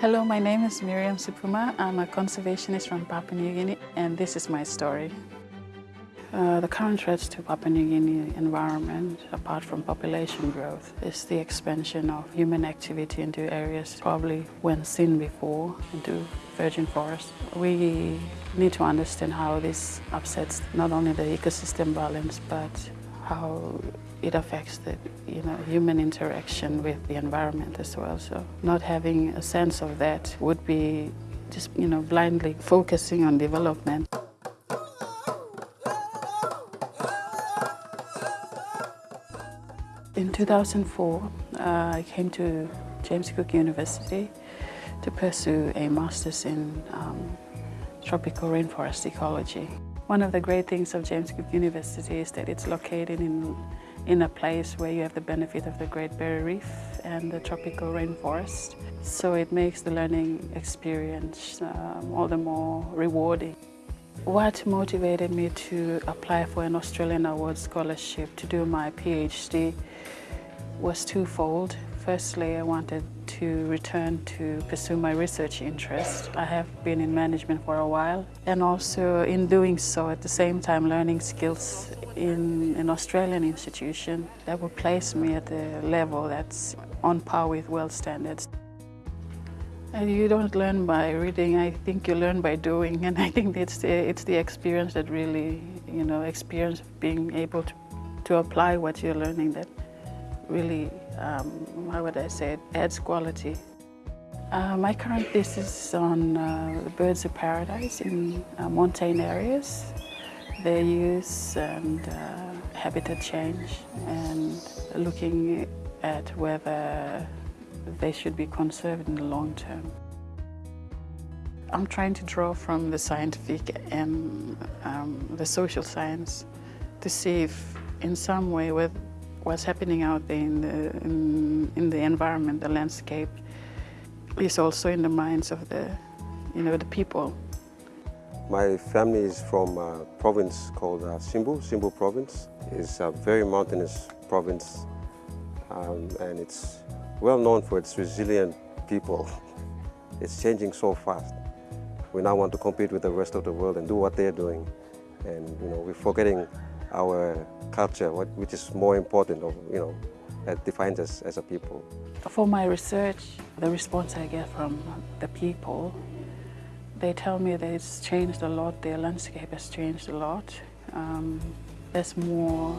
Hello, my name is Miriam Supuma. I'm a conservationist from Papua New Guinea and this is my story. Uh, the current threats to Papua New Guinea environment, apart from population growth, is the expansion of human activity into areas probably when seen before, into virgin forest. We need to understand how this upsets not only the ecosystem balance, but how it affects the you know, human interaction with the environment as well. So not having a sense of that would be just you know, blindly focusing on development. In 2004, uh, I came to James Cook University to pursue a master's in um, tropical rainforest ecology. One of the great things of James Cook University is that it's located in, in a place where you have the benefit of the Great Barrier Reef and the tropical rainforest. So it makes the learning experience um, all the more rewarding. What motivated me to apply for an Australian Award Scholarship to do my PhD was twofold. Firstly, I wanted to return to pursue my research interest. I have been in management for a while and also in doing so at the same time learning skills in an Australian institution that would place me at a level that's on par with world standards. And you don't learn by reading, I think you learn by doing and I think it's the, it's the experience that really, you know, experience being able to, to apply what you're learning that really, um, how would I say it, adds quality. Uh, my current thesis is on uh, birds of paradise in uh, montane areas, their use and uh, habitat change, and looking at whether they should be conserved in the long term. I'm trying to draw from the scientific and um, the social science to see if in some way with what's happening out there in the, in, in, the environment, the landscape, is also in the minds of the, you know, the people. My family is from a province called uh, Simbu, Simbu province. It's a very mountainous province um, and it's well known for its resilient people. It's changing so fast. We now want to compete with the rest of the world and do what they're doing. And you know, we're forgetting our culture, what, which is more important, you know, that defines us as a people. For my research, the response I get from the people, they tell me that it's changed a lot, their landscape has changed a lot. Um, there's more,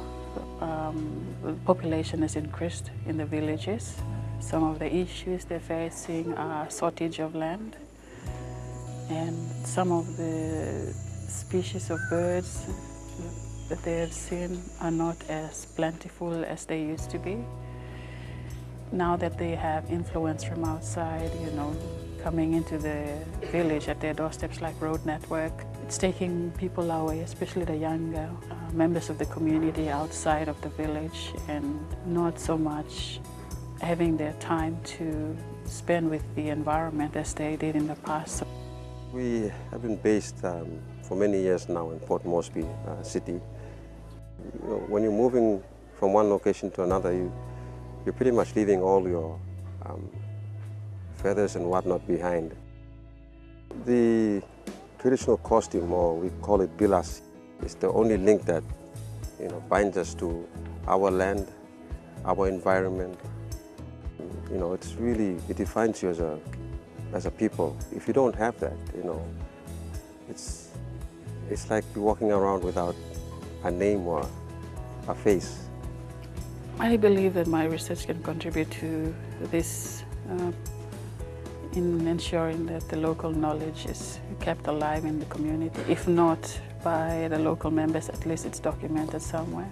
um, the population has increased in the villages. Some of the issues they're facing are shortage of land and some of the species of birds that they have seen are not as plentiful as they used to be. Now that they have influence from outside, you know, coming into the village at their doorsteps like road network, it's taking people away, especially the younger uh, members of the community outside of the village and not so much having their time to spend with the environment as they did in the past. We have been based um, for many years now in Port Moresby uh, city. You know, when you're moving from one location to another, you, you're pretty much leaving all your um, feathers and whatnot behind. The traditional costume, or we call it bilas, is the only link that you know, binds us to our land, our environment. You know, it's really, it defines you as a, as a people. If you don't have that, you know, it's, it's like you're walking around without a name or a face. I believe that my research can contribute to this uh, in ensuring that the local knowledge is kept alive in the community. If not by the local members, at least it's documented somewhere.